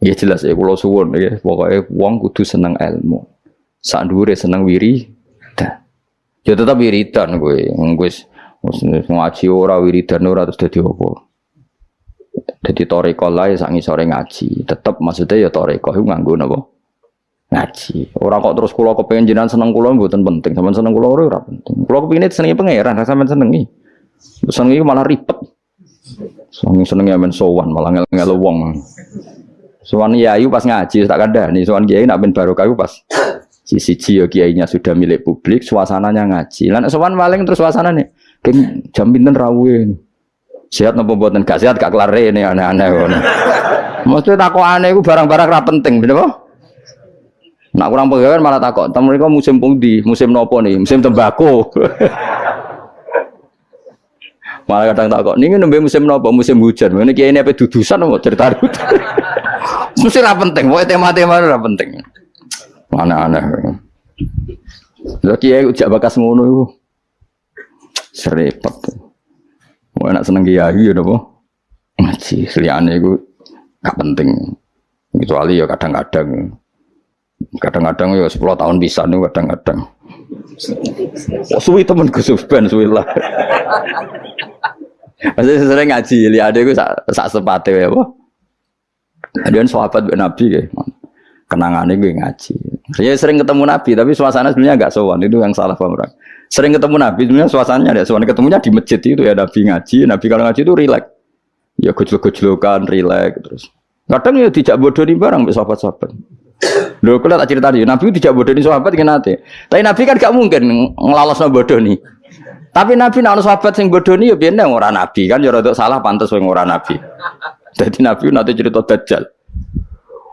Ya jelas ya kula suwun ya pokoke wong kudu seneng ilmu. Sak dhuwure seneng wiridan. Ya tetep wiridan kowe. Wis ngaji ora wiridan ora terus dadi apa. Dadi toreko lae sak ngisore ngaji. Tetep maksudnya ya toreko iku nganggo napa? Ngaji. Ora kok terus kula kepengin jenengan seneng kula mboten penting. Sampeyan seneng kula ora penting. Kula kepengin senengi pangeran, sampeyan senengi. Senengi malah ribet. Seneng seneng ya men sowan malah ngel-ngel wong. Sowan Yayu pas ngaji tak nih sowan Kiai nak ben barokah pas sisi yo kiainya sudah milik publik, suasananya ngaji. Lan sowan paling terus suasananya keng jam pinten rawuh. Sehat nopo mboten gak sehat gak kelar ini aneh-aneh. Mesti aneh iku barang-barang ra penting, bener apa? Nak kurang pegawai malah takut. Tamu mereka musim pundi, musim nopo nih, musim tembakau. malah kadang takut. Ini nembe musim nopo, musim hujan. Ini kiai ini apa dudusan mau cerita Mesti ra penting, pokoknya tema-tema ra penting. Aneh-aneh. Lha kiai ujak bakas ngono iku. Serepet. Mau enak seneng kiai ya apa? Ngaji, liyane iku gak penting. Kecuali ya kadang-kadang kadang-kadang ya 10 tahun bisa nih kadang-kadang. Oh, suwi temen Gus Ben suwi lah. Masih sering ngaji, lihat gue sak sak sepate ya, apa? Ada sahabat Nabi kayak kenangannya ngaji. Saya sering ketemu Nabi, tapi suasana sebenarnya agak sowan itu yang salah paham orang. Sering ketemu Nabi, sebenarnya suasananya ada sowan. Ketemunya di masjid itu ya Nabi ngaji. Nabi kalau ngaji itu rileks. Ya gejlok-gejlokan, rileks terus. Kadang ya tidak bodoh nih barang sahabat-sahabat. Lho kalau tak cerita nih, Nabi tidak bodoh nih sahabat kan nanti. Tapi Nabi kan gak mungkin ngelalos bodoh nih. Tapi Nabi nak sahabat sing bodoh nih ya biar orang Nabi kan ya rada salah pantas wong orang Nabi. Jadi Nabi nanti cerita dajjal.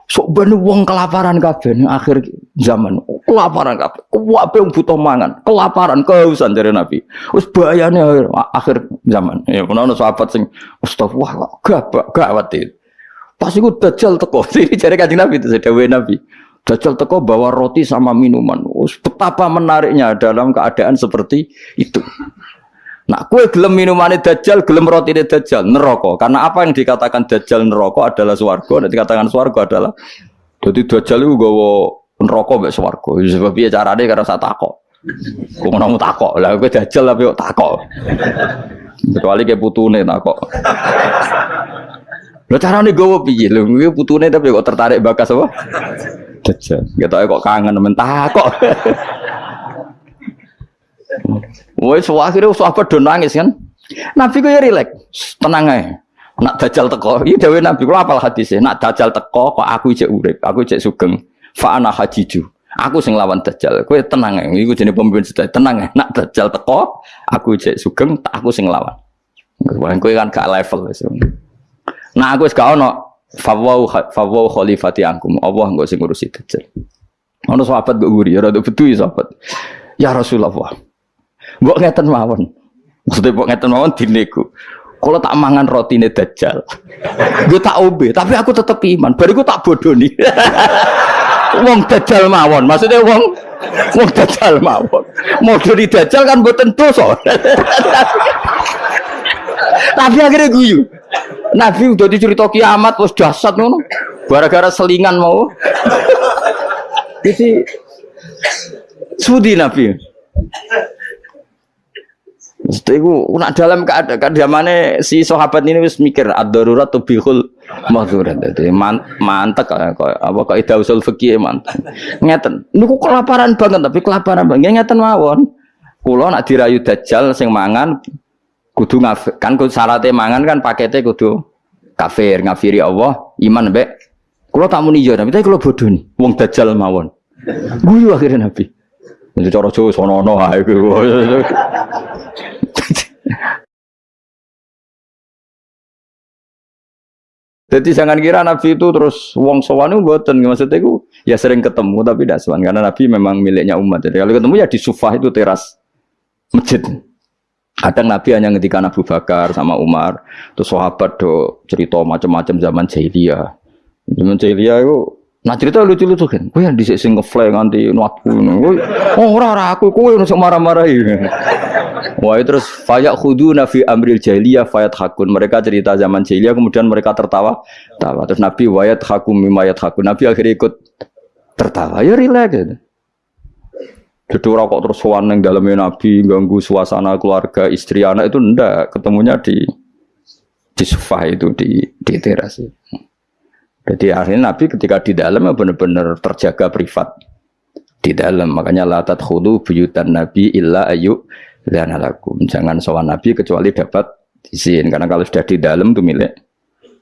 Sok ben wong kelaparan kabeh akhir zaman. Kelaparan kabeh. Kuwabe butuh mangan, kelaparan, kehausan dari Nabi. Wis bahayane akhir, akhir zaman. Ya menawa sahabat sing astagfirullah gak gawat itu. Pas iku dajjal teko. Ini jare Kanjeng Nabi itu sedawe Nabi. Dajjal teko bawa roti sama minuman. Wis betapa menariknya dalam keadaan seperti itu. Nah, kue gelem minumannya dajjal, gelem roti dajjal, neraka. Karena apa yang dikatakan dajjal neraka adalah swarga, dan dikatakan swarga adalah jadi dajjal itu gawa neraka mbek swarga. Sebab piye carane karena saya takok. Kok ngono takok. Lah kowe dajjal tapi kok takok. Kecuali kayak putune takok. Lah carane gawa piye? Lho kuwi putune tapi kok tertarik bakas apa? Dajjal. Gak kok kangen men takok. Wes akhirnya sahabat do nangis kan. Nabi ku ya rileks, tenang aja. Nak dajal teko, iya dewe Nabi kula apal hadisnya. Nak dajal teko kok aku cek urip, aku cek sugeng. Fa ana hajiju. Aku sing lawan dajal. Kowe tenang ae. Iku jenenge pemimpin sedaya. Tenang ae. Nak dajal teko, aku cek sugeng, tak aku sing lawan. Kowe kan gak level. Nah aku wis gak ono fawau fawau khalifati angkum. Allah engko sing ngurusi dajal. Ono sahabat kok guri, ya rada betu ya sahabat. Ya Rasulullah. Mbok ngeten mawon. Maksudnya mbok ngeten mawon dineku. Kalau tak mangan roti ini dajjal, gue tak obe, tapi aku tetap iman. Baru gue tak bodoh nih. wong dajjal mawon, maksudnya wong wong dajjal mawon. Mau dari dajjal kan buat tentu so. tapi akhirnya guyu. Nabi udah dicerita kiamat, terus jasad ngono. Gara-gara selingan mau. Jadi sudi Nabi. Itu nak dalam keadaan si sahabat ini wis mikir ad-darurat tubihul mahdurat. Jadi man, mantek apa kok ida usul fikih mantek. Ngeten. Niku kelaparan banget tapi kelaparan banget ngeten mawon. Kula nak dirayu dajjal sing mangan kudu ngaf kan kudu syaratnya mangan kan paketnya kudu kafir ngafiri Allah iman mbek kula tak muni yo tapi kula bodoh nih wong dajjal mawon. Guyu akhirnya Nabi. Cara Jawa sono-ono ae Jadi jangan kira Nabi itu terus wong sowan itu buatan maksudnya itu ya sering ketemu tapi tidak sowan karena Nabi memang miliknya umat. Jadi kalau ketemu ya di sufah itu teras masjid. Kadang Nabi hanya ngetika Abu Bakar sama Umar, terus sahabat do cerita macam-macam zaman jahiliyah. Zaman jahiliyah itu Nah cerita lucu-lucu kan, gue yang disik sing ngefly nganti nuatku, oh ora aku, gue yang marah-marah ini. Wah terus fayak khudu nafi amril jahiliyah fayat hakun. Mereka cerita zaman jahiliyah kemudian mereka tertawa. Tawa. Terus Nabi wayat hakum mimayat hakun. Nabi akhirnya ikut tertawa. Ya rileks gitu. Jadi rokok terus yang dalamnya Nabi ganggu suasana keluarga istri anak itu ndak ketemunya di di sofa itu di di teras. Jadi akhirnya Nabi ketika di dalam ya benar-benar terjaga privat di dalam makanya latat khulu buyutan Nabi illa ayu dan alakum jangan sowan Nabi kecuali dapat izin. Karena kalau sudah di dalam itu milik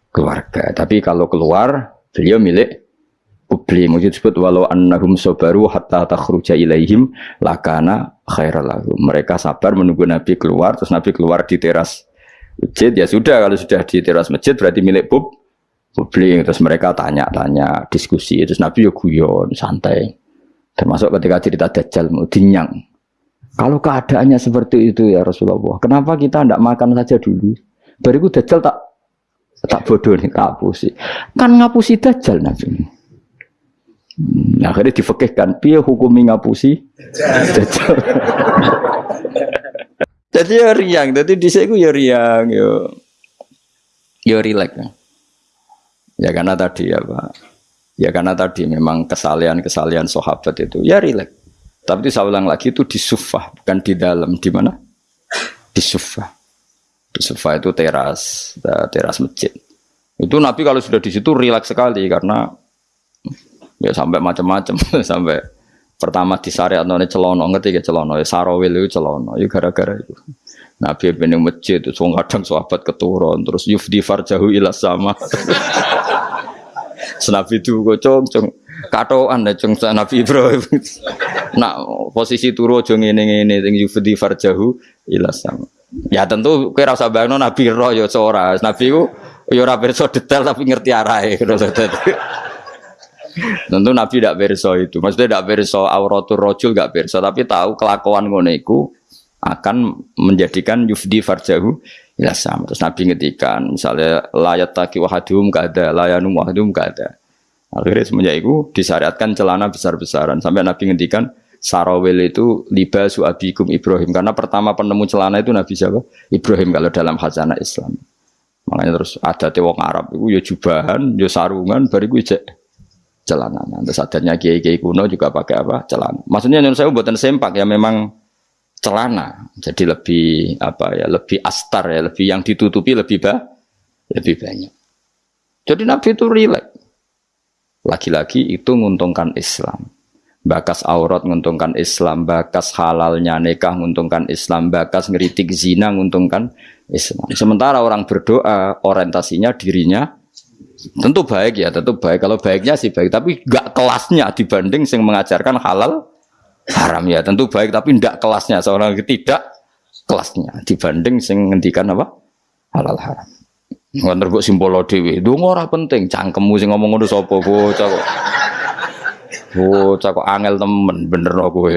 keluarga. Tapi kalau keluar beliau milik publik. Mungkin disebut walau annahum sobaru hatta takhruja ilaihim lakana khairalahu mereka sabar menunggu Nabi keluar. Terus Nabi keluar di teras masjid. Ya sudah kalau sudah di teras masjid berarti milik pub publik. Terus mereka tanya-tanya diskusi. Terus Nabi ya guyon santai. Termasuk ketika cerita Dajjal mau dinyang kalau keadaannya seperti itu ya Rasulullah kenapa kita tidak makan saja dulu? Bariku Dajjal tak tak bodoh nih tak hapusi. Kan ngapusi Dajjal Nabi. Nah, akhirnya difekihkan, piye hukumi ngapusi? jadi ya riang, jadi di sini ya riang, yo, yo rilek. Ya karena tadi ya pak, ya karena tadi memang kesalian-kesalian sahabat itu ya rilek. Tapi itu saya ulang lagi itu di sufah, bukan di dalam. Di mana? Di sufah. Di sufah itu teras, teras masjid. Itu Nabi kalau sudah di situ rileks sekali karena ya sampai macam-macam sampai pertama di syariat none celono ngerti ya celono ya sarawil itu celono ya gara-gara itu Nabi bin masjid itu so kadang sahabat keturun terus yufdi farjahu ila sama Senabi itu kocong cong katoan deh cong Nabi Ibrahim nak posisi turu cong ini ini ting yufdi farjahu ila sama ya tentu kira usah bayangno Nabi roh ya seorang Nabi ku ya ora detail tapi ngerti arahe Tentu Nabi tidak berso itu. Maksudnya tidak berso auratul rojul gak berso, tapi tahu kelakuan ngoneku akan menjadikan yufdi farjahu ya sama. Terus Nabi ngetikan misalnya layat taki wahadum gak ada, layanum wahadum gak ada. Akhirnya semenjak itu disyariatkan celana besar-besaran sampai Nabi ngetikan sarawil itu liba suabikum Ibrahim karena pertama penemu celana itu Nabi siapa? Ibrahim kalau dalam khazanah Islam. Makanya terus ada tewong Arab itu ya jubahan, ya sarungan, bariku ijek celana. Terus adanya kiai-kiai kuno juga pakai apa? Celana. Maksudnya menurut saya buatan sempak ya memang celana. Jadi lebih apa ya? Lebih astar ya, lebih yang ditutupi lebih bah, lebih banyak. Jadi Nabi itu rileks. Lagi-lagi itu menguntungkan Islam. Bakas aurat menguntungkan Islam, bakas halalnya nikah menguntungkan Islam, bakas ngeritik zina menguntungkan Islam. Sementara orang berdoa orientasinya dirinya Tentu baik ya, tentu baik. Kalau baiknya sih baik, tapi gak kelasnya dibanding yang mengajarkan halal haram ya. Tentu baik, tapi ndak kelasnya. Seorang tidak kelasnya dibanding yang ngendikan apa halal haram. Nggak terbuk simbolo dewi. Itu ora penting. Cangkemmu sing ngomong ngono sapa bocah kok. Bocah kok angel temen bener no kowe.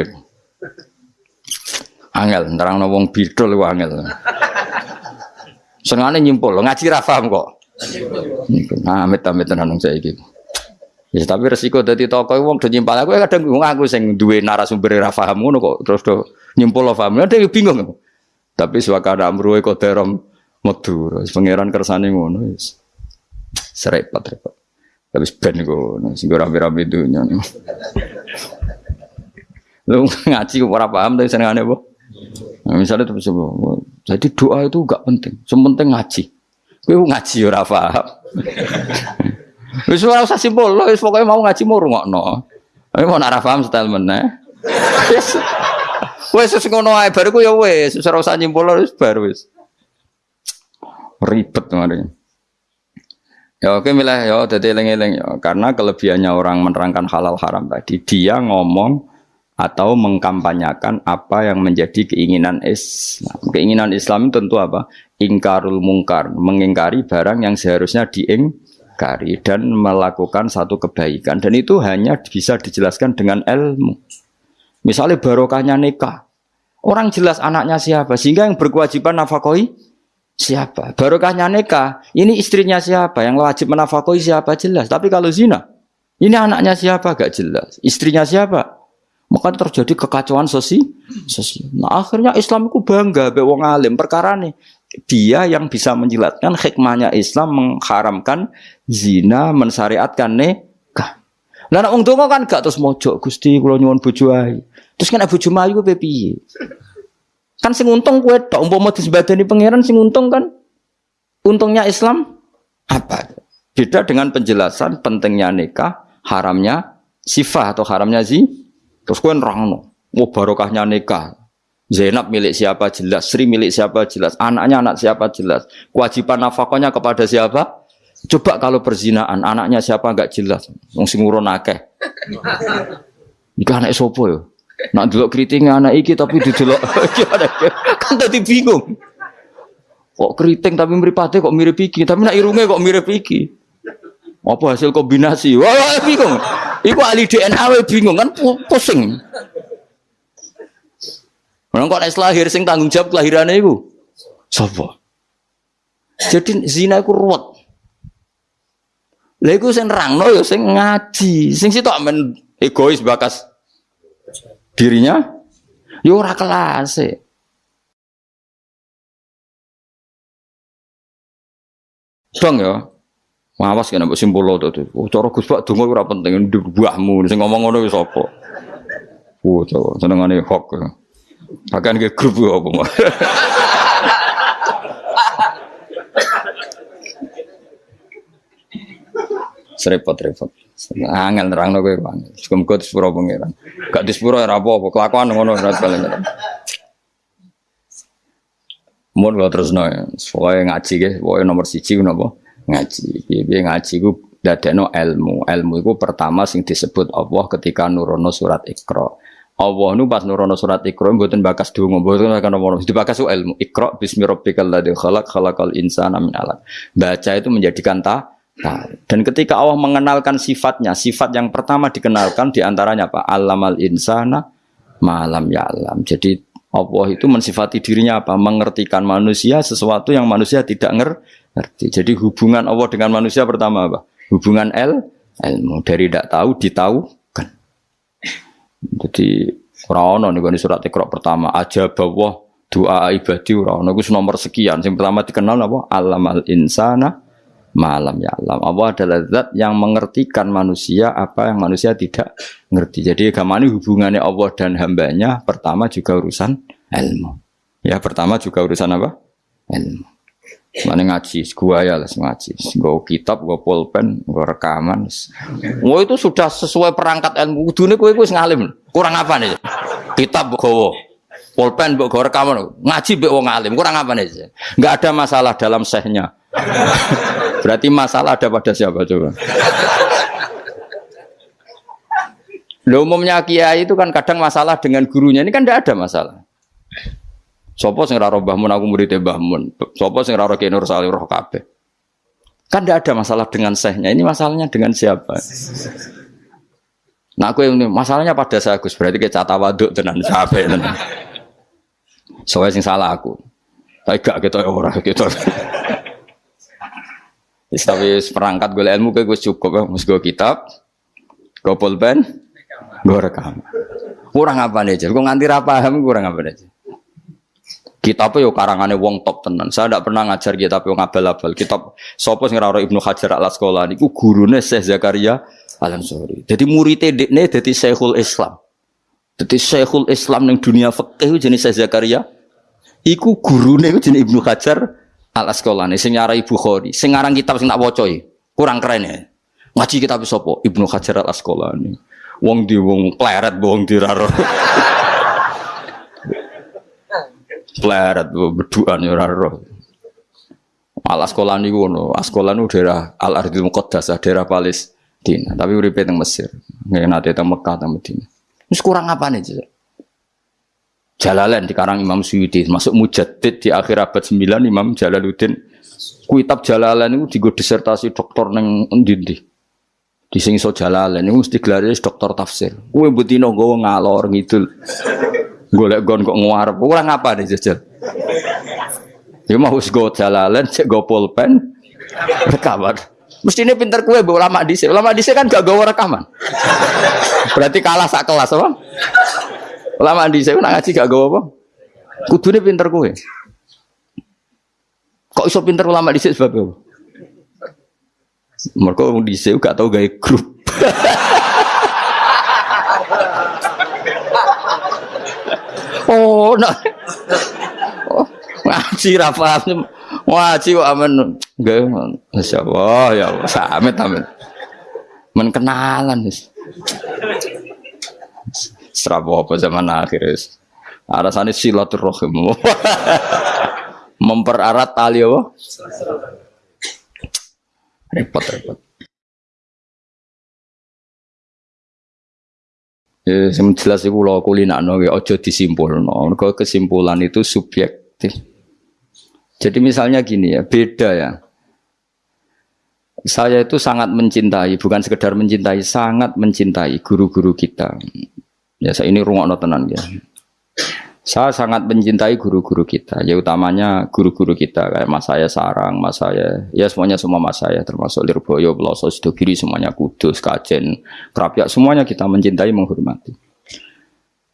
Angel, nerangno wong bidol ku angel. Senengane nyimpul, ngaji ra kok. Nah, amit-amit tenan gitu. Ya, tapi resiko dari toko wong do nyimpal aku kadang bingung aku sing duwe narasumber ra paham ngono kok terus do nyimpul lo paham. Yang bingung. Tapi suaka amru e koderom metu. Pangeran kersane ngono wis. Serepot repot. Tapi ben ngono sing ora rame-rame dunya. Lu ngaji ora paham tapi senengane apa? Nah, misalnya terus jadi doa itu gak penting, sementing ngaji. Kowe ngaji ora paham. Wis ora usah simpul, wis pokoke mau ngaji mau rungokno. Tapi mau ora paham style meneh. Wis wis ngono ae baru ku ya wis, ora usah nyimpul wis bar wis. Ribet kemarin. Ya oke milah ya dadi eling-eling ya karena kelebihannya orang menerangkan halal haram tadi dia ngomong atau mengkampanyakan apa yang menjadi keinginan Islam. Keinginan Islam itu tentu apa? Ingkarul mungkar, mengingkari barang yang seharusnya diingkari dan melakukan satu kebaikan. Dan itu hanya bisa dijelaskan dengan ilmu. Misalnya barokahnya nikah. Orang jelas anaknya siapa, sehingga yang berkewajiban nafkahi siapa. Barokahnya nikah, ini istrinya siapa, yang wajib menafkahi siapa jelas. Tapi kalau zina, ini anaknya siapa gak jelas, istrinya siapa Maka terjadi kekacauan sosial. sosial. Nah akhirnya Islam itu bangga be wong alim perkara nih dia yang bisa menjelaskan hikmahnya Islam mengharamkan zina, mensyariatkan nikah. Lah nek wong kan gak terus mojok Gusti kula nyuwun bojo. Terus kan bojo mayu piye? Kan sing untung kowe tok umpama disebadani pangeran sing untung kan untungnya Islam apa? Beda dengan penjelasan pentingnya nikah, haramnya sifat atau haramnya zi. Terus kowe nerangno, mau barokahnya nikah, Zainab milik siapa jelas, Sri milik siapa jelas, anaknya anak siapa jelas, kewajiban nafkahnya kepada siapa? Coba kalau perzinaan, anaknya siapa nggak jelas, wong sing akeh. Iki anak sopo yo? Nak delok keriting anak iki tapi didelok kan tadi bingung. Kok keriting tapi mripate kok mirip iki, tapi nak irunge kok mirip iki. Apa hasil kombinasi? Wah, bingung. Iku ahli DNA bingung kan pusing. Orang kok nek lahir sing tanggung jawab kelahirannya itu sapa? Jadi zina iku ruwet. Lha iku sing nerangno ya sing ngaji, sing sitok men egois bakas dirinya ya ora kelas. Dong ya. Awas kena mbok simpul to. Oh, cara Gus Pak donga ora penting buahmu sing ngomong ngono wis apa. Oh, senengane hok. Ya. Bahkan ke grup apa mau. Serepot-repot. Angel nerang no kowe angel. Muga disepuro pangeran. Gak disepuro ora apa-apa, kelakuan ngono ora paling. Mun kula terusno ya. Pokoke ngaji ge, pokoke nomor siji napa? Ngaji. Piye ngaji ku dadekno ilmu. Ilmu iku pertama sing disebut Allah ketika nurono surat Iqra. Allah nu pas nurono surat Iqra mboten bakas donga, mboten akan nomor. Dibakas ilmu. Iqra bismi rabbikal ladzi khalaq khalaqal insana min 'alaq. Baca itu menjadikan ta Nah, dan ketika Allah mengenalkan sifatnya, sifat yang pertama dikenalkan di antaranya apa? Alamal insana malam ya alam. Jadi Allah itu mensifati dirinya apa? Mengertikan manusia sesuatu yang manusia tidak ngerti. Jadi hubungan Allah dengan manusia pertama apa? Hubungan el, ilmu dari tidak tahu ditahu jadi ora nih nih surat Iqra pertama aja bahwa doa ibadi ora ono nomor sekian. Yang pertama dikenal apa? Alamal insana malam ya alam. Allah adalah zat yang mengertikan manusia apa yang manusia tidak ngerti. Jadi agama ini hubungannya Allah dan hambanya pertama juga urusan ilmu. Ya pertama juga urusan apa? Ilmu. Mana ngaji, gua ya lah ngaji, gua kitab, gua pulpen, gua rekaman. Gua itu sudah sesuai perangkat ilmu. Dunia gua itu ngalim. Kurang apa nih? Kitab gua, pulpen gua rekaman, ngaji be wong alim. Kurang apa nih? Gak ada masalah dalam sehnya. Berarti masalah ada pada siapa coba? Lo umumnya kiai itu kan kadang masalah dengan gurunya ini kan tidak ada masalah. Sopo sing raro bahmun aku murid bahmun. Sopo sing raro kenur salih roh kabeh. Kan tidak ada masalah dengan sehnya. Ini masalahnya dengan siapa? Nah aku yang masalahnya pada saya Gus berarti kayak waduk tenan siapa. Soalnya sing salah aku. Tapi gak kita gitu, orang gitu. Tapi perangkat gue ilmu gue cukup ya. Gue kitab, gue pulpen, gue rekam. Kurang apa nih? Gue nganti paham kurang apa nih? Kitab yo karangane wong top tenan. Saya tidak pernah ngajar kitab yo ngabal-abal. Kitab sapa sing Ibnu Hajar Al Asqalani iku gurune Syekh Zakaria Al Ansori. Jadi muridé dekne dadi Syekhul Islam. Dadi Syekhul Islam ning dunia fikih jenis Syekh Zakaria. Iku gurune jenis Ibnu Hajar Al Asqalani sing nyarai Bukhari. Sing ngarang kitab sing tak waca kurang keren ya. Ngaji kitab sapa? Ibnu Hajar Al Asqalani. Wong di wong pleret wong diraro. Pleret berduaan ya ora roh. Al sekolah niku ngono. Niku daerah Al Ardil Muqaddasah, daerah Palestina. Tapi uripe teng Mesir. Nggih nate teng Mekah teng Madinah. Wis kurang apa nih Jalalain di karang Imam Suyuti masuk mujaddid di akhir abad 9 Imam Jalaluddin kitab Jalalain itu digo disertasi doktor neng endi di sing iso Jalalain itu mesti gelar doktor tafsir kuwe butino nggawa ngalor ngidul golek gon kok nguarep. Ora ngapa nih jajal. Ya mau wis go jalalan, cek go pulpen, rekaman. Mesti ini pinter kue, bu ulama di di kan gak gawa rekaman. Berarti kalah sak kelas apa? Ulama di sini nak ngaji gak gawa apa? Kudu pinter kue. Kok iso pinter ulama di sebab apa? Mereka di sini gak tau gaya grup. oh, nah. Ngaji rafa ngaji kok aman gak masya Allah ya Allah samit amin menkenalan serabu apa zaman akhir alasannya silaturahim memperarat tali apa repot repot Ya, yang jelas itu lo kulinakno ya ojo disimpulno. Kalau kesimpulan itu subjektif. Jadi misalnya gini ya, beda ya. Saya itu sangat mencintai, bukan sekedar mencintai, sangat mencintai guru-guru kita. Ya saya ini rungok tenan ya. Saya sangat mencintai guru-guru kita, ya utamanya guru-guru kita kayak mas saya Sarang, mas saya, ya semuanya semua mas saya termasuk Lirboyo, Peloso, Sidogiri, semuanya Kudus, Kajen, Kerapia, semuanya kita mencintai, menghormati.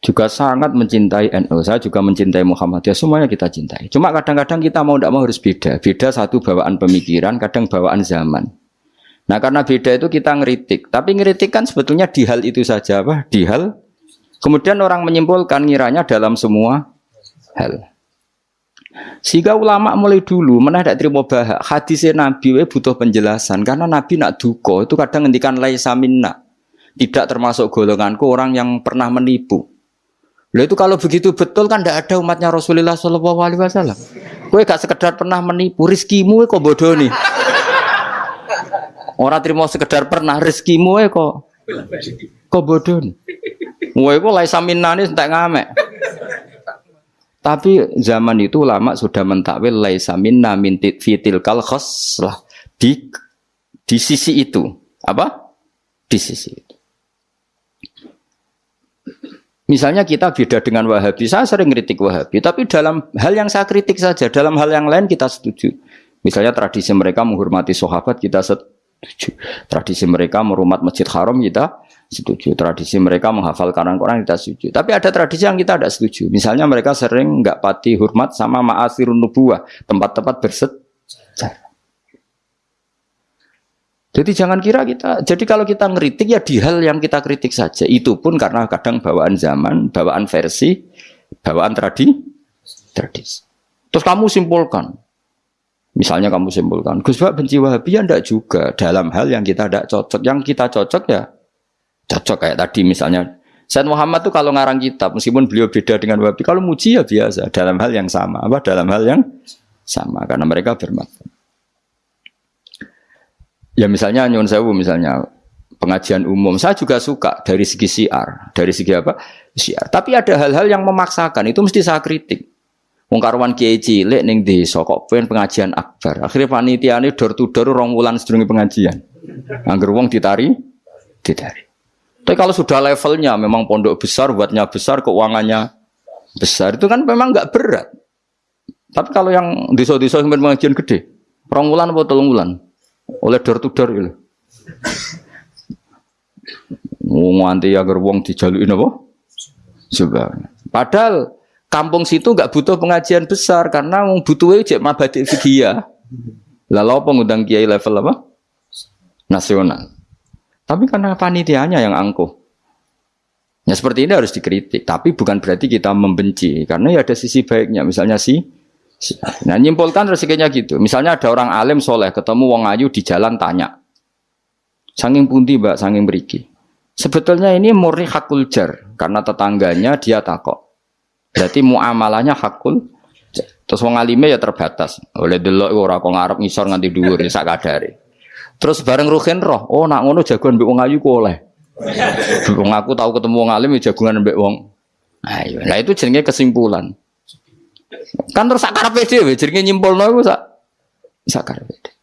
Juga sangat mencintai NU, saya juga mencintai Muhammadiyah, semuanya kita cintai. Cuma kadang-kadang kita mau tidak mau harus beda, beda satu bawaan pemikiran, kadang bawaan zaman. Nah karena beda itu kita ngeritik, tapi ngeritik kan sebetulnya di hal itu saja, apa? Di hal Kemudian orang menyimpulkan ngiranya dalam semua hal. Sehingga ulama mulai dulu mana tidak terima bahak hadisnya Nabi we butuh penjelasan karena Nabi nak duko itu kadang ngendikan laisa minna tidak termasuk golonganku orang yang pernah menipu. Lalu itu kalau begitu betul kan tidak ada umatnya Rasulullah Shallallahu Alaihi Wasallam. Kue gak sekedar pernah menipu, rizkimu kok bodoh nih. Orang terima sekedar pernah rizkimu kok kok bodoh nih. Wah, itu lai saminani entek ngamek. Tapi zaman itu lama sudah mentakwil lai saminna mintit fitil kal lah di di sisi itu apa? Di sisi itu. Misalnya kita beda dengan Wahabi, saya sering kritik Wahabi, tapi dalam hal yang saya kritik saja, dalam hal yang lain kita setuju. Misalnya tradisi mereka menghormati sahabat kita setuju. Tradisi mereka merumat masjid haram kita setuju. Tradisi mereka menghafal Quran kita setuju. Tapi ada tradisi yang kita tidak setuju. Misalnya mereka sering nggak pati hormat sama ma'asirun nubuah, tempat-tempat bersejarah. Jadi jangan kira kita, jadi kalau kita ngeritik ya di hal yang kita kritik saja. Itu pun karena kadang bawaan zaman, bawaan versi, bawaan tradi, tradisi. Terus kamu simpulkan, misalnya kamu simpulkan, Gus benci Wahabi ya enggak juga dalam hal yang kita tidak cocok. Yang kita cocok ya Cocok kayak tadi misalnya Said Muhammad tuh kalau ngarang kitab meskipun beliau beda dengan Wahabi kalau muji ya biasa dalam hal yang sama apa dalam hal yang sama karena mereka bermakna. Ya misalnya nyun sewu misalnya pengajian umum saya juga suka dari segi siar dari segi apa siar tapi ada hal-hal yang memaksakan itu mesti saya kritik Wong karuan kiai cilik ning desa kok pengen pengajian akbar. Akhirnya panitia ini door to door rong wulan sedurunge pengajian. Angger wong ditari, ditari. Tapi kalau sudah levelnya memang pondok besar, buatnya besar, keuangannya besar, itu kan memang nggak berat. Tapi kalau yang desa-desa yang pengajian gede, ronggulan atau telunggulan, oleh door to door gitu. Nganti agar wong dijaluin apa? Coba. Padahal kampung situ nggak butuh pengajian besar karena butuh aja mabadi fikih Lalu apa ngundang kiai level apa? Nasional. Tapi karena panitianya yang angkuh. Ya seperti ini harus dikritik, tapi bukan berarti kita membenci, karena ya ada sisi baiknya. Misalnya si, si nah nyimpulkan rezekinya gitu. Misalnya ada orang alim soleh ketemu wong ayu di jalan tanya, sanging pundi mbak, sanging beriki. Sebetulnya ini murni hakul jar, karena tetangganya dia takok. Berarti muamalahnya hakul Terus wong alime ya terbatas. Oleh delok ora kok ngarep ngisor nganti dhuwur sak kadare. Terus bareng Ruhin roh, oh nak ngono jagoan mbek wong ayu ku oleh. Wong aku tahu ketemu wong alim ya jagungan mbek wong. Ayo, nah itu jenenge kesimpulan. Kan terus sakar dhewe jenenge nyimpulno iku sak sakar dhewe.